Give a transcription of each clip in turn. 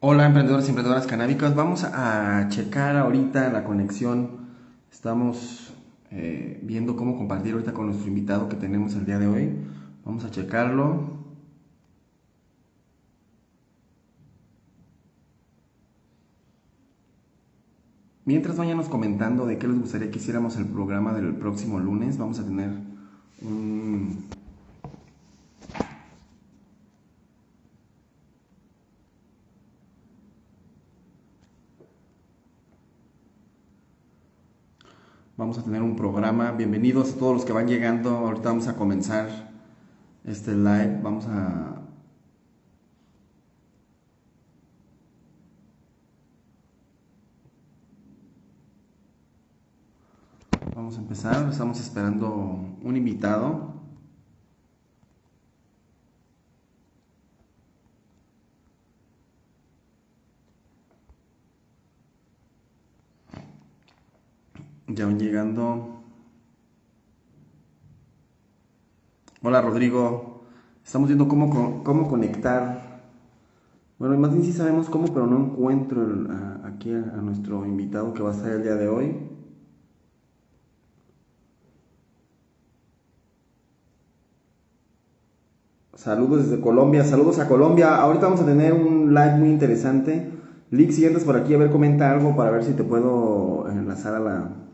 Hola emprendedores y emprendedoras canábicas, vamos a checar ahorita la conexión. Estamos eh, viendo cómo compartir ahorita con nuestro invitado que tenemos el día de hoy. Vamos a checarlo. Mientras váyanos comentando de qué les gustaría que hiciéramos el programa del próximo lunes, vamos a tener un Vamos a tener un programa. Bienvenidos a todos los que van llegando. Ahorita vamos a comenzar este live. Vamos a... Vamos a empezar. Estamos esperando un invitado. Ya van llegando. Hola Rodrigo. Estamos viendo cómo, cómo conectar. Bueno, más bien sí sabemos cómo, pero no encuentro aquí a, nuestro invitado que va a estar el día de hoy. Saludos desde Colombia, saludos a Colombia. Ahorita vamos a tener un live muy interesante. Lick, si entras por aquí, a ver, comenta algo para ver si te puedo enlazar a la,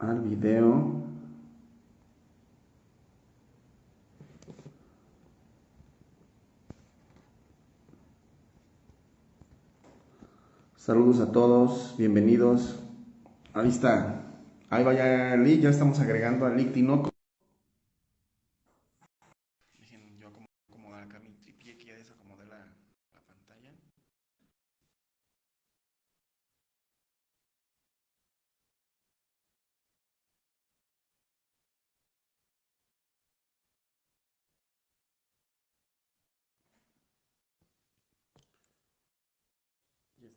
al video. Saludos a todos, bienvenidos. Ahí está. Ahí vaya Lick, ya estamos agregando a Lick Tinoco.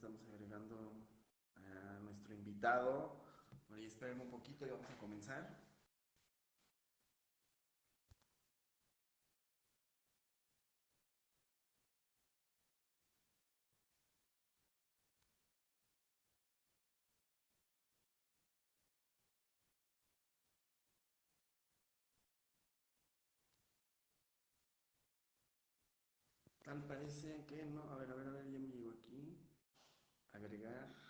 estamos agregando a nuestro invitado. Por ahí esperen un poquito y vamos a comenzar. Tal parece que no. A ver, a ver, a ver, ya me llegó aquí agregar.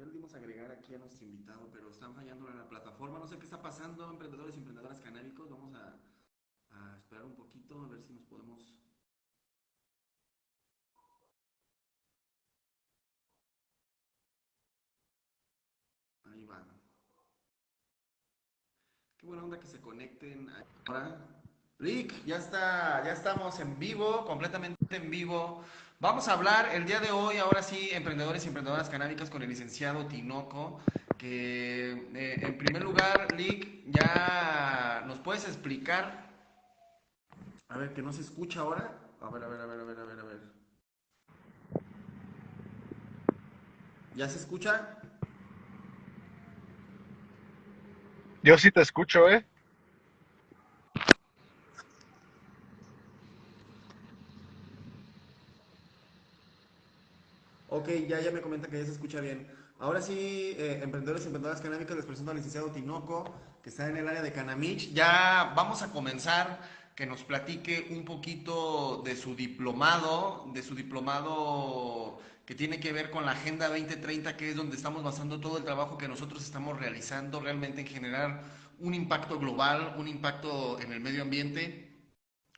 Ya le dimos agregar aquí a nuestro invitado, pero están fallando en la plataforma. No sé qué está pasando, emprendedores y emprendedoras canábicos. Vamos a, a esperar un poquito, a ver si nos podemos... Ahí van. Qué buena onda que se conecten ahora. Rick, ya está, ya estamos en vivo, completamente en vivo. Vamos a hablar el día de hoy, ahora sí, emprendedores y emprendedoras canábicas con el licenciado Tinoco, que eh, en primer lugar, Lick, ya nos puedes explicar, a ver, que no se escucha ahora, a ver, a ver, a ver, a ver, a ver, a ver. ¿Ya se escucha? Yo sí te escucho, ¿eh? Ok, ya, ya me comenta que ya se escucha bien. Ahora sí, eh, emprendedores y emprendedoras canábicas, les presento al licenciado Tinoco, que está en el área de Canamich. Ya vamos a comenzar, que nos platique un poquito de su diplomado, de su diplomado que tiene que ver con la Agenda 2030, que es donde estamos basando todo el trabajo que nosotros estamos realizando realmente en generar un impacto global, un impacto en el medio ambiente.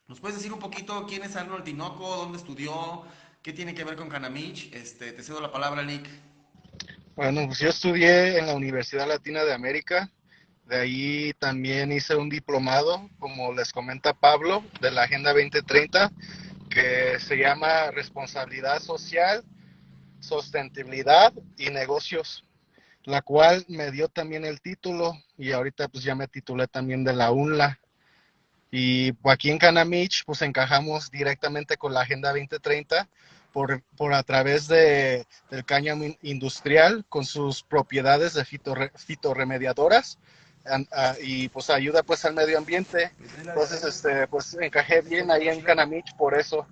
¿Nos puedes decir un poquito quién es Arnold Tinoco, dónde estudió, ¿Qué tiene que ver con Canamich? Este, te cedo la palabra, Nick. Bueno, pues yo estudié en la Universidad Latina de América. De ahí también hice un diplomado, como les comenta Pablo, de la Agenda 2030, que se llama Responsabilidad Social, Sostenibilidad y Negocios, la cual me dio también el título y ahorita pues ya me titulé también de la UNLA. Y aquí en Canamich pues encajamos directamente con la Agenda 2030 por, por a través de, del cáñamo industrial con sus propiedades de fitorremediadoras, y pues ayuda pues al medio ambiente. Entonces, este, pues encajé bien ahí en Canamich por eso.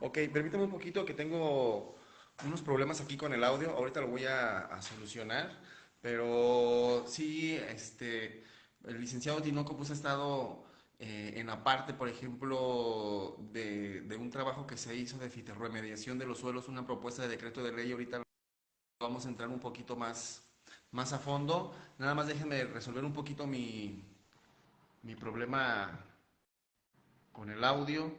Ok, permítame un poquito que tengo unos problemas aquí con el audio. Ahorita lo voy a, solucionar. Pero sí, este, el licenciado Tinoco pues ha estado eh, en la parte, por ejemplo, de, un trabajo que se hizo de fitorremediación de los suelos, una propuesta de decreto de ley. Ahorita vamos a entrar un poquito más, más a fondo. Nada más déjenme resolver un poquito mi, mi problema con el audio.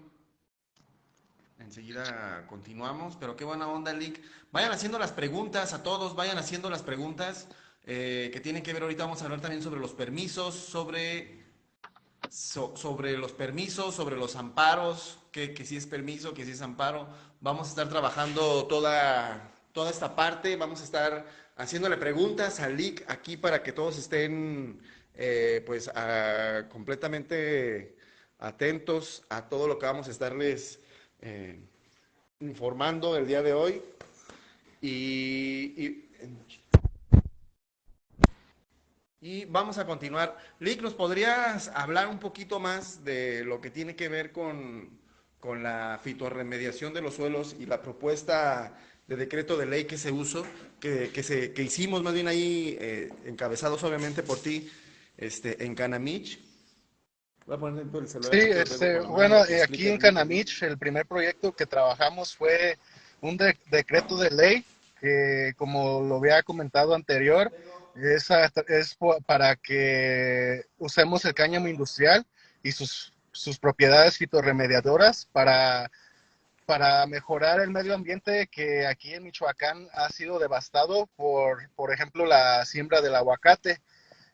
Enseguida continuamos, pero qué buena onda, Lick. Vayan haciendo las preguntas a todos, vayan haciendo las preguntas eh, que tienen que ver. Ahorita vamos a hablar también sobre los permisos, sobre, sobre los permisos, sobre los amparos, que, si es permiso, que si es amparo. Vamos a estar trabajando toda, toda esta parte, vamos a estar haciéndole preguntas a Lick aquí para que todos estén eh, pues completamente atentos a todo lo que vamos a estarles eh, informando el día de hoy. Y, y, vamos a continuar. Lick, ¿nos podrías hablar un poquito más de lo que tiene que ver con, con la fitorremediación de los suelos y la propuesta de decreto de ley que se usó, que, que, se, que hicimos más bien ahí, eh, encabezados obviamente por ti, este, en Canamich? Sí, este, bueno, eh, aquí en Canamich el primer proyecto que trabajamos fue un decreto de ley que, como lo había comentado anterior, es, para que usemos el cáñamo industrial y sus, sus propiedades fitorremediadoras para, para mejorar el medio ambiente que aquí en Michoacán ha sido devastado por, por ejemplo, la siembra del aguacate.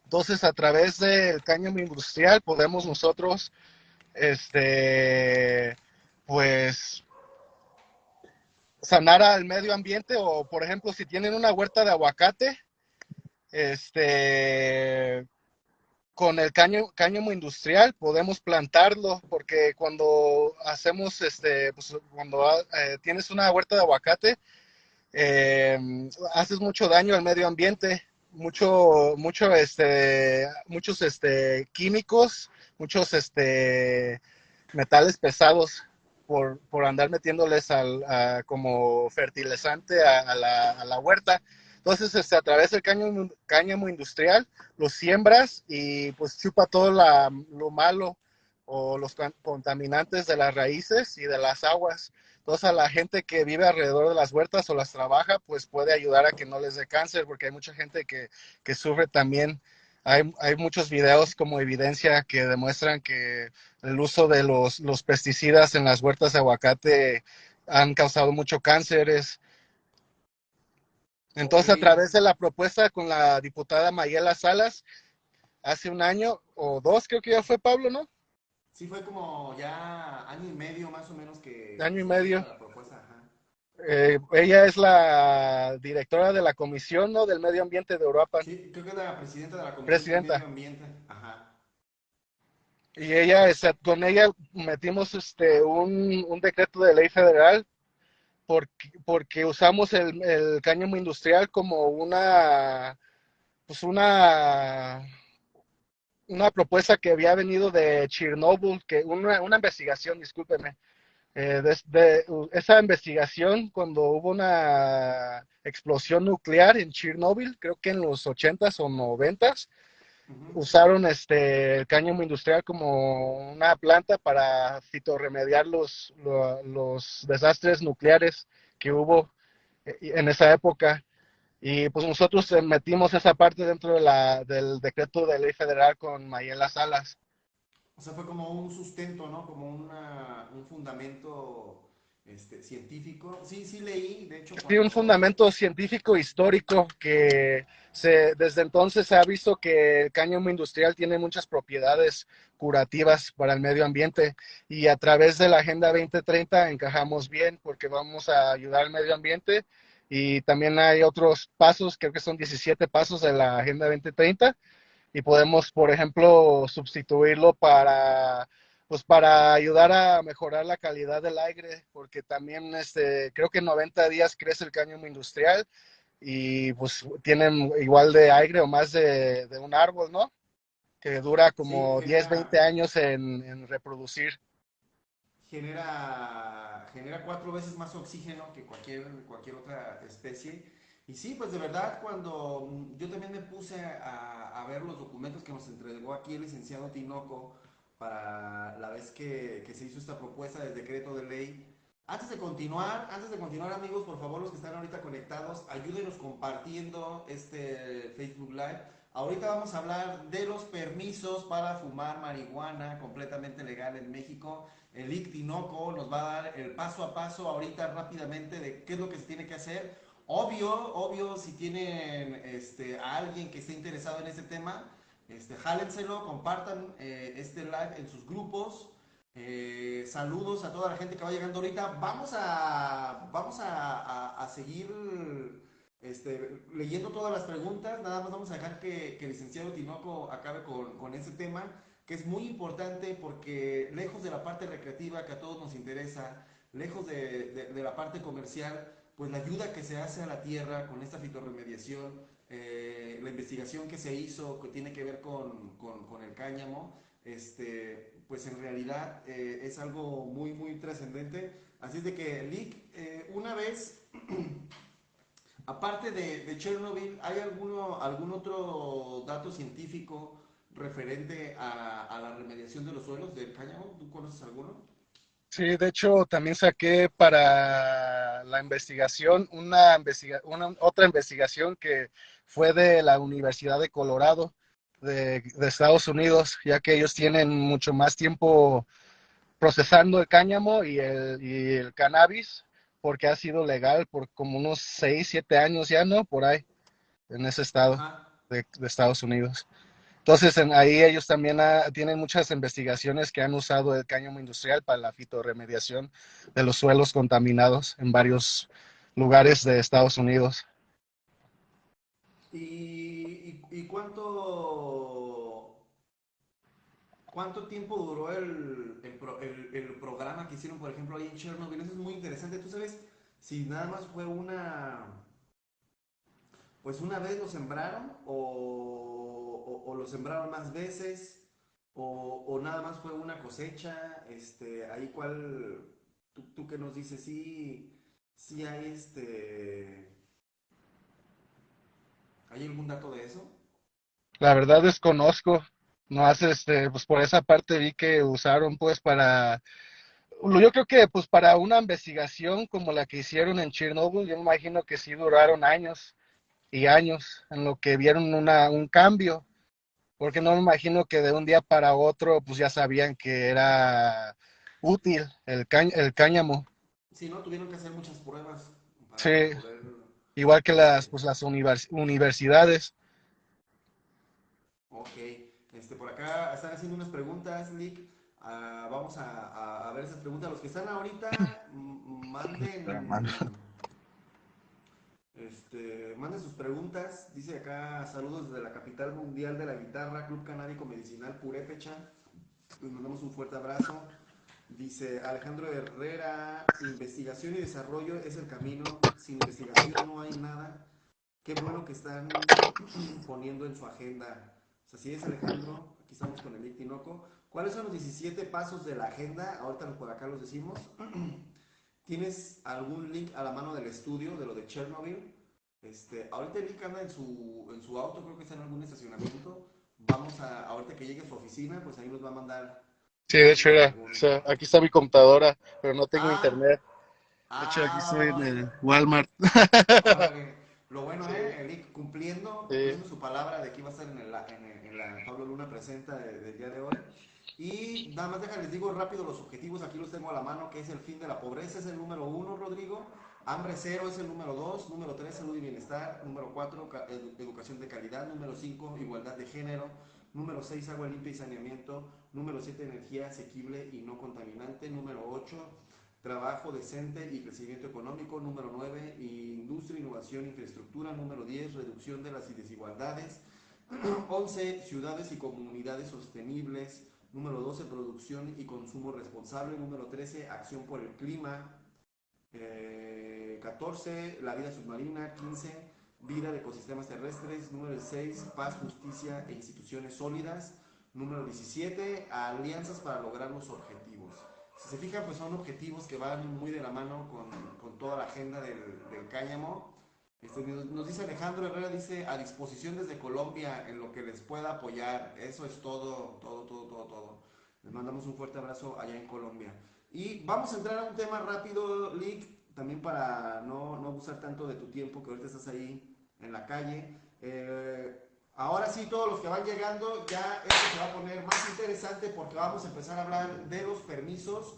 Entonces, a través del cáñamo industrial podemos nosotros, este, pues, sanar al medio ambiente o, por ejemplo, si tienen una huerta de aguacate, este, con el cáñamo, industrial podemos plantarlo porque cuando hacemos, este, pues, cuando eh, tienes una huerta de aguacate, eh, haces mucho daño al medio ambiente mucho, mucho, este, muchos, este, químicos, muchos, este, metales pesados por, por andar metiéndoles al, como fertilizante a, la, a, la, huerta. Entonces, este, a través del cáñamo, cáñamo industrial, lo siembras y pues chupa todo la, lo malo o los contaminantes de las raíces y de las aguas. Entonces a la gente que vive alrededor de las huertas o las trabaja, pues puede ayudar a que no les dé cáncer, porque hay mucha gente que, que sufre también. Hay, hay, muchos videos como evidencia que demuestran que el uso de los, los pesticidas en las huertas de aguacate han causado mucho cánceres. Entonces, a través de la propuesta con la diputada Mayela Salas, hace un año o dos, creo que ya fue Pablo, ¿no? Sí, fue como ya año y medio más o menos que... Año y medio. Eh, ella es la directora de la Comisión ¿no? del Medio Ambiente de Europa. Sí, creo que es la presidenta de la Comisión presidenta. del Medio Ambiente. Ajá. Y ella, con ella metimos este un, un decreto de ley federal porque, porque usamos el, el cáñamo industrial como una, pues una una propuesta que había venido de Chernobyl, que una, una investigación, discúlpeme, eh, desde esa investigación cuando hubo una explosión nuclear en Chernobyl, creo que en los 80s o 90s, usaron este el cáñamo industrial como una planta para fitorremediar los, los desastres nucleares que hubo eh, en esa época. Y pues nosotros eh, metimos esa parte dentro de la, del decreto de ley federal con Mayela Salas. O sea, fue como un sustento, ¿no? Como una, un fundamento este, científico. Sí, sí leí, de hecho. Sí, un fundamento científico histórico que se, desde entonces se ha visto que el cáñamo industrial tiene muchas propiedades curativas para el medio ambiente y a través de la Agenda 2030 encajamos bien porque vamos a ayudar al medio ambiente y también hay otros pasos, creo que son 17 pasos de la Agenda 2030 y podemos, por ejemplo, sustituirlo para pues para ayudar a mejorar la calidad del aire, porque también este, creo que en 90 días crece el cáñamo industrial y pues tienen igual de aire o más de, de un árbol, ¿no? Que dura como Sí, 10, genera- 20 años en, en reproducir. genera, genera cuatro veces más oxígeno que cualquier, cualquier otra especie. Y sí, pues de verdad, cuando yo también me puse a, a ver los documentos que nos entregó aquí el licenciado Tinoco para la vez que, que se hizo esta propuesta del decreto de ley. Antes de continuar, antes de continuar amigos, por favor los que están ahorita conectados, ayúdenos compartiendo este Facebook Live. Ahorita vamos a hablar de los permisos para fumar marihuana completamente legal en México. El ICTINOCO nos va a dar el paso a paso ahorita rápidamente de qué es lo que se tiene que hacer. Obvio, obvio, si tienen este, a alguien que esté interesado en este tema, este, jálenselo, compartan eh, este live en sus grupos. Eh, saludos a toda la gente que va llegando ahorita. Vamos a, vamos a, a- seguir este, leyendo todas las preguntas. Nada más vamos a dejar que, que el licenciado Tinoco acabe con, con ese tema, que es muy importante porque lejos de la parte recreativa que a todos nos interesa, lejos de, de- de la parte comercial, pues la ayuda que se hace a la tierra con esta fitorremediación, eh, la investigación que se hizo que tiene que ver con, con- con el cáñamo, este, pues en realidad eh, es algo muy, muy trascendente. Así es de que, Lick, eh, una vez, aparte de, de Chernobyl, ¿hay alguno, algún otro dato científico referente a, a la remediación de los suelos del cáñamo? ¿Tú conoces alguno? Sí, de hecho también saqué para la investigación una, investiga una otra investigación que fue de la Universidad de Colorado de, de Estados Unidos, ya que ellos tienen mucho más tiempo procesando el cáñamo y el, y el cannabis, porque ha sido legal por como unos 6, 7 años ya, ¿no? Por ahí, en ese estado de, de Estados Unidos. Entonces, en, ahí ellos también ah, tienen muchas investigaciones que han usado el cáñamo industrial para la fitorremediación de los suelos contaminados en varios lugares de Estados Unidos. ¿Y, cuánto, cuánto tiempo duró el, el- el programa que hicieron, por ejemplo, ahí en Chernobyl? Eso es muy interesante. ¿Tú sabes si nada más fue una, pues una vez lo sembraron o, o- lo sembraron más veces o, nada más fue una cosecha? Este, ahí cuál, tú, tú qué nos dices, sí, sí hay este... ¿Hay algún dato de eso? La verdad desconozco, no hace este, pues por esa parte vi que usaron pues para, yo creo que pues para una investigación como la que hicieron en Chernobyl, yo me imagino que sí duraron años y años en lo que vieron una, un cambio, porque no me imagino que de un día para otro pues ya sabían que era útil el, cañ- el cáñamo, Sí, ¿no? Tuvieron que hacer muchas pruebas para Sí. poder... igual que las, pues, las univers- universidades. Ok. Este, por acá están haciendo unas preguntas, Lick. Ah, vamos a, ver esas preguntas. Los que están ahorita, manden... Este, manden sus preguntas. Dice acá, saludos desde la capital mundial de la guitarra, Club Canábico Medicinal Purépecha. Les mandamos un fuerte abrazo. Dice Alejandro Herrera, investigación y desarrollo es el camino. Sin investigación no hay nada. Qué bueno que están poniendo en su agenda. Pues así es, Alejandro. Aquí estamos con el Ictinoco. ¿Cuáles son los 17 pasos de la agenda? Ahorita por acá los decimos. ¿Tienes algún link a la mano del estudio de lo de Chernobyl? Este, ahorita link anda en su, en su auto, creo que está en algún estacionamiento. Vamos a, ahorita que llegue a su oficina, pues ahí nos va a mandar. Sí, de hecho era, o sea, aquí está mi computadora, pero no tengo Ah. internet. De Ah, hecho, aquí estoy en el Walmart. órale. Lo bueno, Sí. ¿eh? El Lick cumpliendo, Sí. cumpliendo su palabra de que iba a estar en, el- en el- en la Pablo Luna presenta de- del día de hoy. Y nada más déjales digo rápido los objetivos, aquí los tengo a la mano, que es el fin de la pobreza, es el número uno, Rodrigo. Hambre cero es el número dos. Número tres, salud y bienestar. Número cuatro, ca- edu- educación de calidad. Número cinco, igualdad de género. Número seis, agua limpia y saneamiento. Número siete, energía asequible y no contaminante. Número ocho, trabajo decente y crecimiento económico. Número 9, industria, innovación, infraestructura. Número 10, reducción de las desigualdades. 11, ciudades y comunidades sostenibles. Número 12, producción y consumo responsable. Número 13, acción por el clima. 14, eh, la vida submarina. 15, vida de ecosistemas terrestres. Número 6, paz, justicia e instituciones sólidas. Número 17, alianzas para lograr los objetivos. Si se fijan, pues son objetivos que van muy de la mano con, con toda la agenda del, del cáñamo. Este, nos dice Alejandro Herrera, dice, a disposición desde Colombia en lo que les pueda apoyar. Eso es todo, todo, todo, todo, todo. Les mandamos un fuerte abrazo allá en Colombia. Y vamos a entrar a un tema rápido, Lick, también para no, no abusar tanto de tu tiempo, que ahorita estás ahí en la calle. Eh, Ahora sí, todos los que van llegando, ya esto se va a poner más interesante porque vamos a empezar a hablar de los permisos.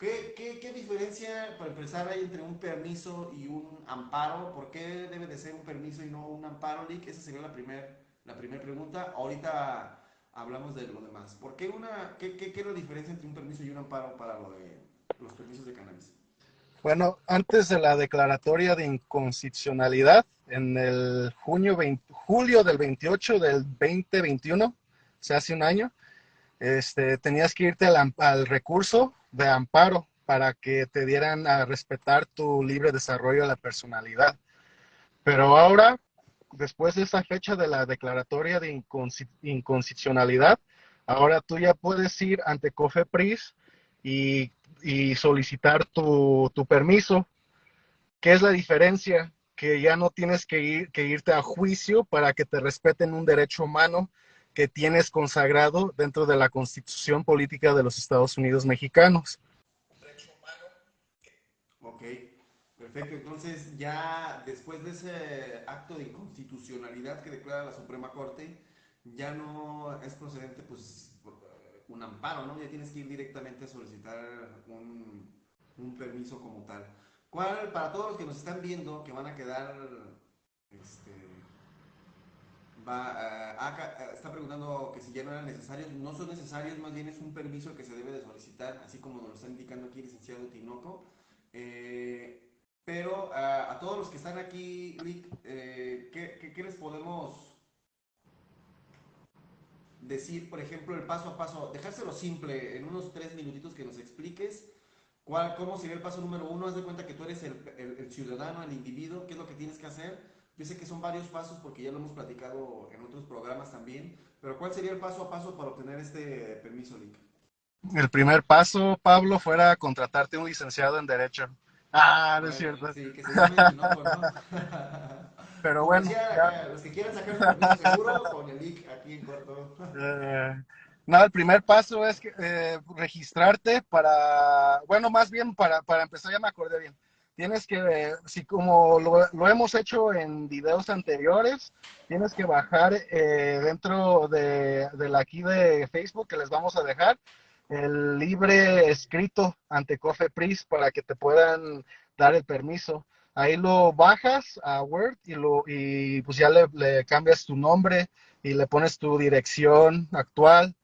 ¿Qué, qué, qué diferencia, para empezar, hay entre un permiso y un amparo? ¿Por qué debe de ser un permiso y no un amparo, Lick? Esa sería la primera la primer pregunta. Ahorita hablamos de lo demás. ¿Por qué, una, qué, qué, qué es la diferencia entre un permiso y un amparo para lo de los permisos de cannabis? Bueno, antes de la declaratoria de inconstitucionalidad, en el junio julio del 28 del 2021, o sea, hace un año, este, tenías que irte al, al, recurso de amparo para que te dieran a respetar tu libre desarrollo de la personalidad. Pero ahora, después de esa fecha de la declaratoria de inconstitucionalidad, ahora tú ya puedes ir ante COFEPRIS y y solicitar tu, tu, permiso. ¿Qué es la diferencia? Que ya no tienes que, ir, que irte a juicio para que te respeten un derecho humano que tienes consagrado dentro de la Constitución Política de los Estados Unidos Mexicanos. Ok, perfecto. Entonces ya después de ese acto de inconstitucionalidad que declara la Suprema Corte, ya no es procedente pues un amparo, ¿no? Ya tienes que ir directamente a solicitar un, un permiso como tal. ¿Cuál, para todos los que nos están viendo, que van a quedar, este, va, uh, está preguntando que si ya no eran necesarios, no son necesarios, más bien es un permiso que se debe de solicitar, así como nos lo está indicando aquí el licenciado Tinoco. Eh, pero uh, a todos los que están aquí, Rick, eh, ¿qué, qué, ¿qué les podemos decir, por ejemplo, el paso a paso, dejárselo simple, en unos tres minutitos que nos expliques cuál, cómo sería el paso número uno. Haz de cuenta que tú eres el, el, el, ciudadano, el individuo, qué es lo que tienes que hacer. Yo sé que son varios pasos porque ya lo hemos platicado en otros programas también, pero ¿cuál sería el paso a paso para obtener este permiso, Link? El primer paso, Pablo, fuera contratarte un licenciado en Derecho. Ah, no es cierto. Sí, que se llame, no, ¿no? Pero bueno. Decía, ya. Los que quieran sacar un permiso seguro, con el link aquí en corto. Eh, no, el primer paso es que, eh, registrarte para, bueno, más bien para, para empezar, ya me acordé bien. Tienes que, si como lo, hemos hecho en videos anteriores, tienes que bajar eh, dentro de, de la aquí de Facebook que les vamos a dejar el libre escrito ante COFEPRIS para que te puedan dar el permiso. Ahí lo bajas a Word y, lo, y pues ya le, le cambias tu nombre y le pones tu dirección actual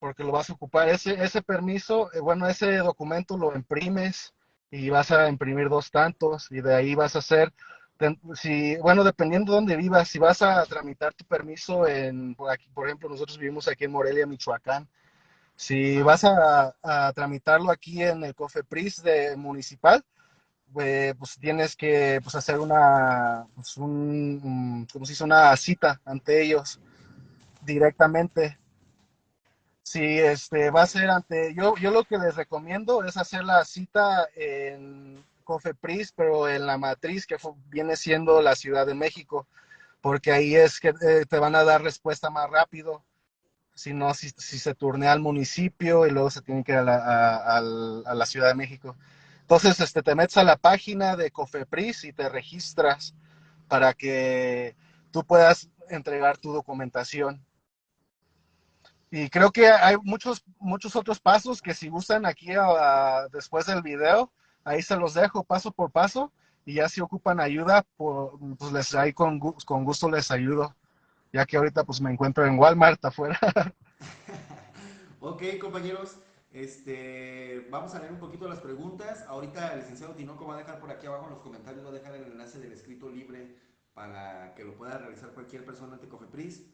porque lo vas a ocupar. Ese, ese permiso, eh, bueno, ese documento lo imprimes y vas a imprimir dos tantos y de ahí vas a hacer, si, bueno, dependiendo de dónde vivas, si vas a tramitar tu permiso en, por aquí, por ejemplo, nosotros vivimos aquí en Morelia, Michoacán, si vas a, a tramitarlo aquí en el COFEPRIS de municipal, eh, pues tienes que pues, hacer una, pues, un, como se dice, una cita ante ellos directamente. Si este, va a ser ante, yo, yo lo que les recomiendo es hacer la cita en Cofepris, pero en la matriz que viene siendo la Ciudad de México, porque ahí es que eh, te van a dar respuesta más rápido. Si no, si, se turnea al municipio y luego se tiene que ir a la, a la Ciudad de México. Entonces, este, te metes a la página de Cofepris y te registras para que tú puedas entregar tu documentación. Y creo que hay muchos, muchos otros pasos que si gustan aquí uh, después del video, ahí se los dejo paso por paso y ya si ocupan ayuda, pues les ahí con, con gusto les ayudo, ya que ahorita pues me encuentro en Walmart afuera. ok, compañeros. Este, vamos a leer un poquito las preguntas. Ahorita el licenciado Tinoco va a dejar por aquí abajo en los comentarios, va a dejar el enlace del escrito libre para que lo pueda realizar cualquier persona ante Cofepris.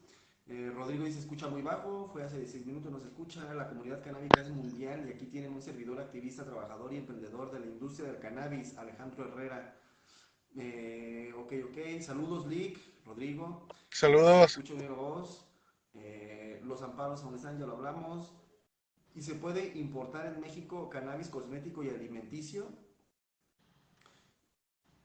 Eh, Rodrigo dice, escucha muy bajo, fue hace 16 minutos, no se escucha. La comunidad canábica es mundial y aquí tienen un servidor activista, trabajador y emprendedor de la industria del cannabis, Alejandro Herrera. Eh, ok, ok. Saludos, Lick, Rodrigo. Saludos. Escucho mi voz. Eh, los amparos donde están, ya lo hablamos. ¿Y se puede importar en México cannabis cosmético y alimenticio?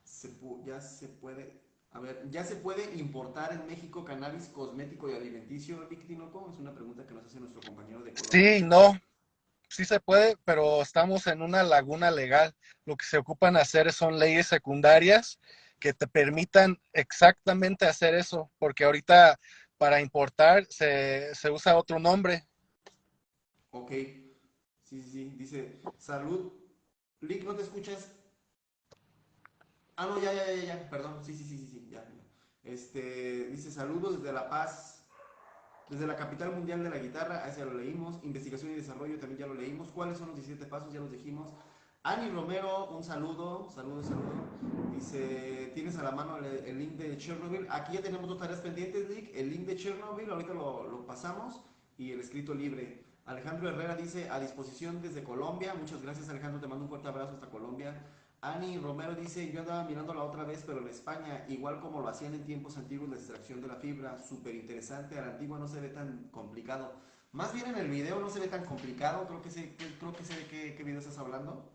Se ya se puede. A ver, ¿ya se puede importar en México cannabis cosmético y alimenticio, Vic Es una pregunta que nos hace nuestro compañero de Colombia. Sí, no. Sí se puede, pero estamos en una laguna legal. Lo que se ocupan hacer son leyes secundarias que te permitan exactamente hacer eso, porque ahorita para importar se, se usa otro nombre. Ok. Sí, sí, sí. Dice, salud. Lick, ¿no te escuchas? Ah, no, ya, ya, ya, ya, perdón. Sí, sí, sí, sí, sí, ya. Este, dice, saludos desde La Paz. Desde la capital mundial de la guitarra, ya lo leímos. Investigación y desarrollo también ya lo leímos. ¿Cuáles son los 17 pasos? Ya los dijimos. Ani Romero, un saludo, saludo, saludo. Dice, tienes a la mano el, link de Chernobyl. Aquí ya tenemos dos tareas pendientes, Nick. El link de Chernobyl, ahorita lo, lo pasamos. Y el escrito libre. Alejandro Herrera dice, a disposición desde Colombia. Muchas gracias, Alejandro. Te mando un fuerte abrazo hasta Colombia. Ani Romero dice, yo andaba mirando la otra vez, pero en España, igual como lo hacían en tiempos antiguos, la extracción de la fibra, súper interesante, a la antigua no se ve tan complicado. Más bien en el video no se ve tan complicado, creo que sé, creo que sé de qué, qué, video estás hablando,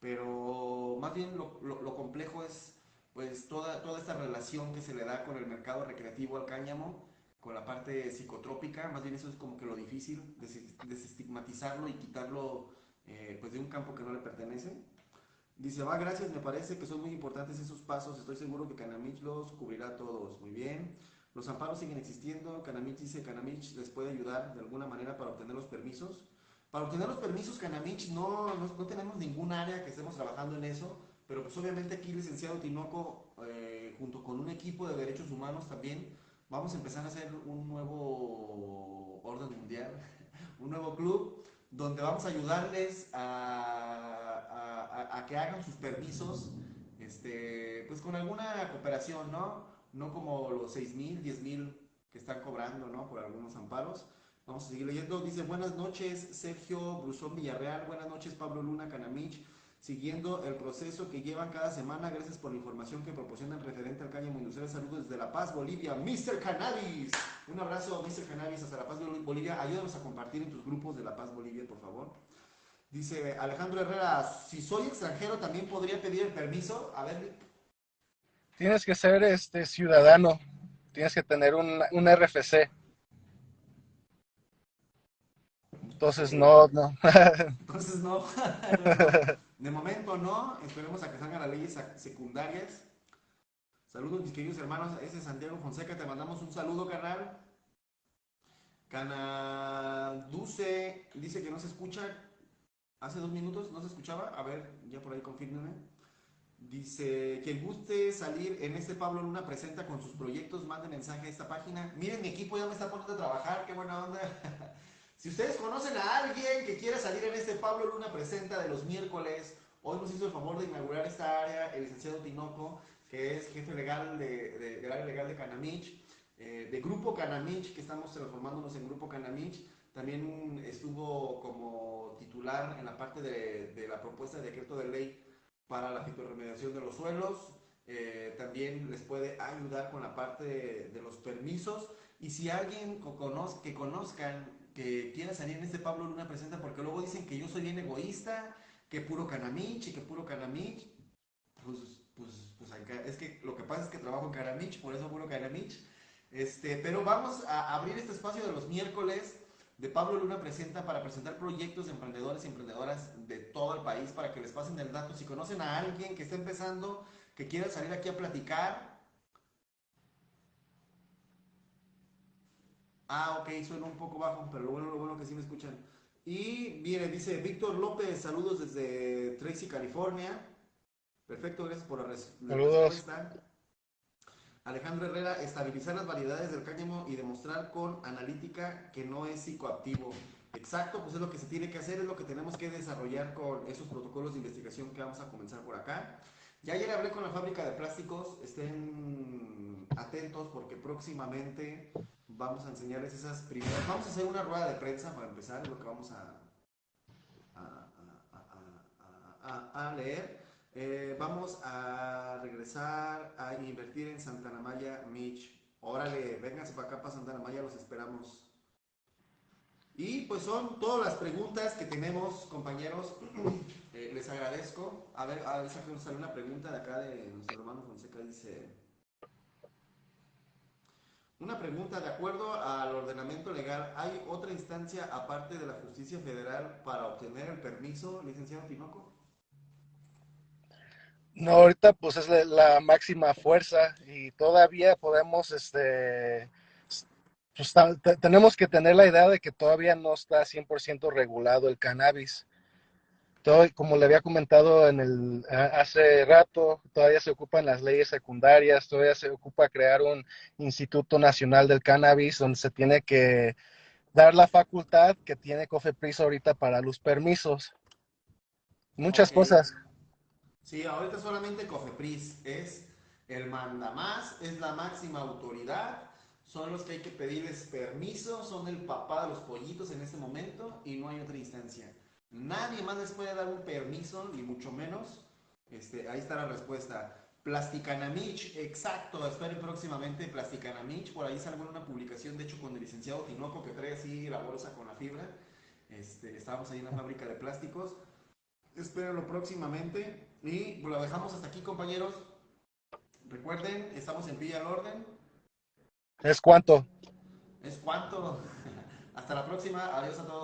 pero más bien lo, lo, complejo es pues toda, toda esta relación que se le da con el mercado recreativo al cáñamo, con la parte psicotrópica, más bien eso es como que lo difícil, desestigmatizarlo y quitarlo eh, pues de un campo que no le pertenece. Dice, va, gracias, me parece que son muy importantes esos pasos, estoy seguro que Canamich los cubrirá todos. Muy bien. Los amparos siguen existiendo, Canamich dice, Canamich les puede ayudar de alguna manera para obtener los permisos. Para obtener los permisos, Canamich, no, no, tenemos ningún área que estemos trabajando en eso, pero pues obviamente aquí, licenciado Tinoco, eh, junto con un equipo de derechos humanos también, vamos a empezar a hacer un nuevo orden mundial, un nuevo club, donde vamos a ayudarles a a, que hagan sus permisos, este, pues con alguna cooperación, ¿no? No como los 6 mil, 10 mil que están cobrando, ¿no? Por algunos amparos. Vamos a seguir leyendo. Dice, buenas noches, Sergio Brusón Villarreal. Buenas noches, Pablo Luna Canamich. Siguiendo el proceso que llevan cada semana, gracias por la información que proporcionan referente al cáñamo industrial. Saludos desde La Paz, Bolivia. Mr. Cannabis. Un abrazo, Mr. Cannabis, hasta La Paz, Bolivia. Ayúdanos a compartir en tus grupos de La Paz, Bolivia, por favor. Dice Alejandro Herrera, si soy extranjero también podría pedir el permiso. A ver. Tienes que ser este ciudadano, tienes que tener un, un RFC. Entonces no, no. Entonces no. De momento no. Esperemos a que salgan las leyes secundarias. Saludos mis queridos hermanos. Ese es Santiago Fonseca. Te mandamos un saludo, carnal. Canaduce dice que no se escucha. Hace dos minutos no se escuchaba. A ver, ya por ahí confírmeme. Dice, que guste salir en este Pablo Luna presenta con sus proyectos, mande mensaje a esta página. Miren, mi equipo ya me está poniendo a trabajar, qué buena onda. si ustedes conocen a alguien que quiera salir en este Pablo Luna presenta de los miércoles, hoy nos hizo el favor de inaugurar esta área el licenciado Tinoco, que es jefe legal de, del área legal de Canamich, eh, de Grupo Canamich, que estamos transformándonos en Grupo Canamich. También estuvo como titular en la parte de, la propuesta de decreto de ley para la fitorremediación de los suelos. Eh, también les puede ayudar con la parte de, los permisos. Y si alguien que conozcan que quiera salir en este Pablo Luna presenta, porque luego dicen que yo soy bien egoísta, que puro canamich y que puro canamich, pues, pues, pues es que lo que pasa es que trabajo en canamich, por eso puro canamich. Este, pero vamos a abrir este espacio de los miércoles de Pablo Luna presenta para presentar proyectos de emprendedores y emprendedoras de todo el país para que les pasen el dato. Si conocen a alguien que está empezando, que quiera salir aquí a platicar. Ah, ok, suena un poco bajo, pero lo bueno, lo bueno que sí me escuchan. Y mire, dice Víctor López, saludos desde Tracy, California. Perfecto, gracias por la, respuesta. Alejandro Herrera, estabilizar las variedades del cáñamo y demostrar con analítica que no es psicoactivo. Exacto, pues es lo que se tiene que hacer, es lo que tenemos que desarrollar con esos protocolos de investigación que vamos a comenzar por acá. Ya ayer hablé con la fábrica de plásticos, estén atentos porque próximamente vamos a enseñarles esas primeras. Vamos a hacer una rueda de prensa para empezar, es lo que vamos a, leer. Eh, vamos a regresar a invertir en Santana Maya, Mitch. Órale, vénganse para acá para Santana Maya, los esperamos. Y pues son todas las preguntas que tenemos, compañeros. Eh, les agradezco. A ver, a ver, nos sale una pregunta de acá de nuestro hermano Fonseca. Dice: Una pregunta, de acuerdo al ordenamiento legal, ¿hay otra instancia aparte de la justicia federal para obtener el permiso, licenciado Tinoco? No, ahorita pues es la, la máxima fuerza y todavía podemos, este, pues, tenemos que tener la idea de que todavía no está 100% regulado el cannabis. Todo, como le había comentado en el, hace rato, todavía se ocupan las leyes secundarias, todavía se ocupa crear un Instituto Nacional del Cannabis donde se tiene que dar la facultad que tiene COFEPRIS ahorita para los permisos. Muchas cosas. Sí, ahorita solamente Cofepris es el mandamás, es la máxima autoridad, son los que hay que pedirles permiso, son el papá de los pollitos en este momento y no hay otra instancia. Nadie más les puede dar un permiso, ni mucho menos. Este, ahí está la respuesta. Plasticanamich, exacto, esperen próximamente Plasticanamich, por ahí salió una publicación, de hecho, con el licenciado Tinoco, que trae así la bolsa con la fibra. Este, estábamos ahí en la fábrica de plásticos. Espérenlo próximamente. Y lo dejamos hasta aquí, compañeros. Recuerden, estamos en Villa al Orden. ¿Es cuánto? Es cuanto. Hasta la próxima. Adiós a todos.